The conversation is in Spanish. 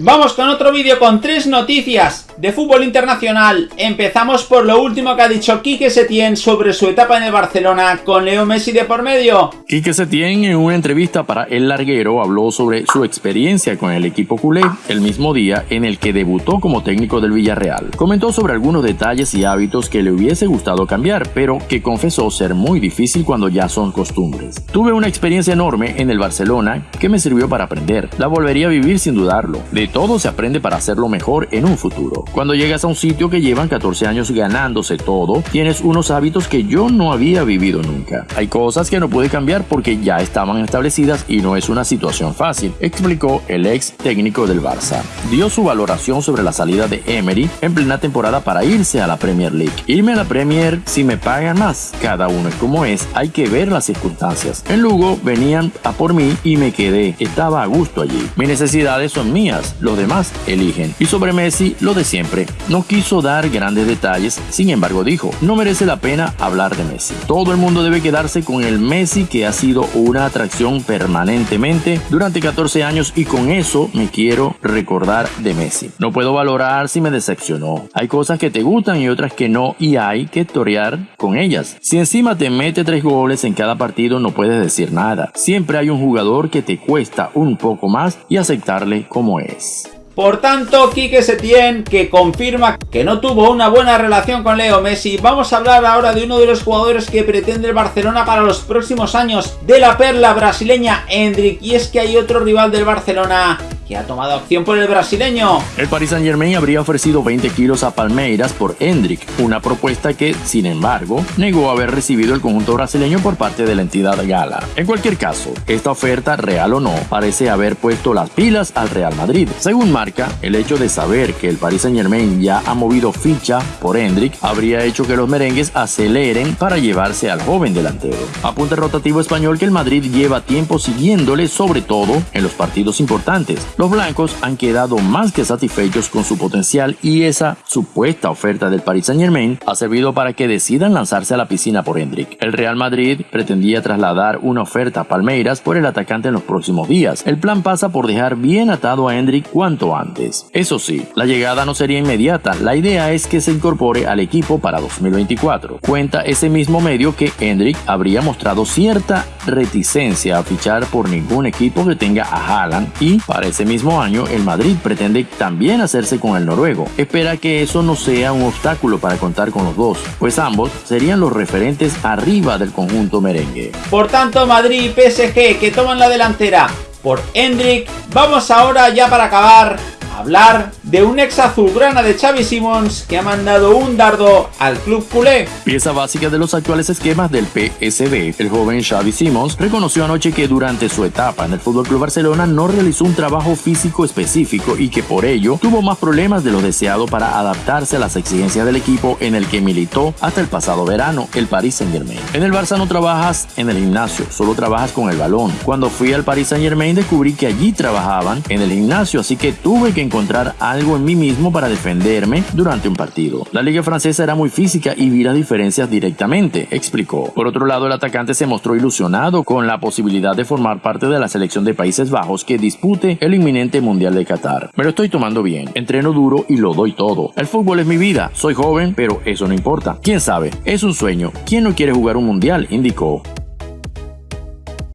Vamos con otro vídeo con tres noticias de fútbol internacional. Empezamos por lo último que ha dicho Quique Setién sobre su etapa en el Barcelona con Leo Messi de por medio. Quique Setién en una entrevista para El Larguero habló sobre su experiencia con el equipo culé el mismo día en el que debutó como técnico del Villarreal. Comentó sobre algunos detalles y hábitos que le hubiese gustado cambiar, pero que confesó ser muy difícil cuando ya son costumbres. Tuve una experiencia enorme en el Barcelona que me sirvió para aprender. La volvería a vivir sin dudarlo. De todo se aprende para hacerlo mejor en un futuro. Cuando llegas a un sitio que llevan 14 años ganándose todo, tienes unos hábitos que yo no había vivido nunca. Hay cosas que no pude cambiar porque ya estaban establecidas y no es una situación fácil, explicó el ex técnico del Barça. Dio su valoración sobre la salida de Emery en plena temporada para irse a la Premier League. Irme a la Premier si me pagan más. Cada uno es como es, hay que ver las circunstancias. En Lugo venían a por mí y me quedé. Estaba a gusto allí. Mis necesidades son mías, los demás eligen. Y sobre Messi, lo de No quiso dar grandes detalles, sin embargo dijo, no merece la pena hablar de Messi. Todo el mundo debe quedarse con el Messi que ha sido una atracción permanentemente durante 14 años y con eso me quiero recordar de Messi. No puedo valorar si me decepcionó. Hay cosas que te gustan y otras que no y hay que torear con ellas. Si encima te mete tres goles en cada partido no puedes decir nada. Siempre hay un jugador que te cuesta un poco más y aceptarle como es. Por tanto, Quique Setién, que confirma que no tuvo una buena relación con Leo Messi, vamos a hablar ahora de uno de los jugadores que pretende el Barcelona para los próximos años, de la perla brasileña Hendrik, y es que hay otro rival del Barcelona que ha tomado acción por el brasileño. El Paris Saint Germain habría ofrecido 20 kilos a Palmeiras por Hendrik, una propuesta que, sin embargo, negó haber recibido el conjunto brasileño por parte de la entidad gala. En cualquier caso, esta oferta, real o no, parece haber puesto las pilas al Real Madrid. Según marca, el hecho de saber que el Paris Saint Germain ya ha movido ficha por Hendrik habría hecho que los merengues aceleren para llevarse al joven delantero. Apunte rotativo español que el Madrid lleva tiempo siguiéndole, sobre todo en los partidos importantes. Los blancos han quedado más que satisfechos con su potencial y esa supuesta oferta del Paris Saint Germain ha servido para que decidan lanzarse a la piscina por Hendrik. El Real Madrid pretendía trasladar una oferta a Palmeiras por el atacante en los próximos días. El plan pasa por dejar bien atado a Hendrik cuanto antes. Eso sí, la llegada no sería inmediata, la idea es que se incorpore al equipo para 2024. Cuenta ese mismo medio que Hendrik habría mostrado cierta reticencia a fichar por ningún equipo que tenga a Haaland y para ese mismo año el Madrid pretende también hacerse con el noruego. Espera que eso no sea un obstáculo para contar con los dos, pues ambos serían los referentes arriba del conjunto merengue. Por tanto, Madrid y PSG que toman la delantera por Hendrik. Vamos ahora ya para acabar hablar de un ex azulgrana de Xavi Simons que ha mandado un dardo al club culé. Pieza básica de los actuales esquemas del PSB, el joven Xavi Simons reconoció anoche que durante su etapa en el FC Barcelona no realizó un trabajo físico específico y que por ello tuvo más problemas de lo deseado para adaptarse a las exigencias del equipo en el que militó hasta el pasado verano, el Paris Saint Germain. En el Barça no trabajas en el gimnasio, solo trabajas con el balón. Cuando fui al Paris Saint Germain descubrí que allí trabajaban en el gimnasio, así que tuve que encontrar algo en mí mismo para defenderme durante un partido. La liga francesa era muy física y vi las diferencias directamente, explicó. Por otro lado, el atacante se mostró ilusionado con la posibilidad de formar parte de la selección de Países Bajos que dispute el inminente Mundial de Qatar. Me lo estoy tomando bien, entreno duro y lo doy todo. El fútbol es mi vida, soy joven, pero eso no importa. ¿Quién sabe? Es un sueño. ¿Quién no quiere jugar un Mundial? indicó.